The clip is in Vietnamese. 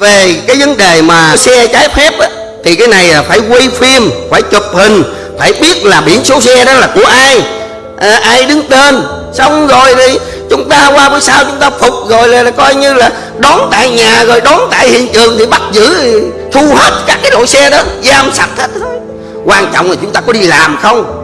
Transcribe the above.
về cái vấn đề mà xe trái phép á, thì cái này là phải quay phim phải chụp hình phải biết là biển số xe đó là của ai. À, ai đứng tên. Xong rồi thì chúng ta qua bữa sau chúng ta phục rồi là, là coi như là đón tại nhà rồi đón tại hiện trường thì bắt giữ thu hết các cái đội xe đó giam sạch hết. Thôi quan trọng là chúng ta có đi làm không?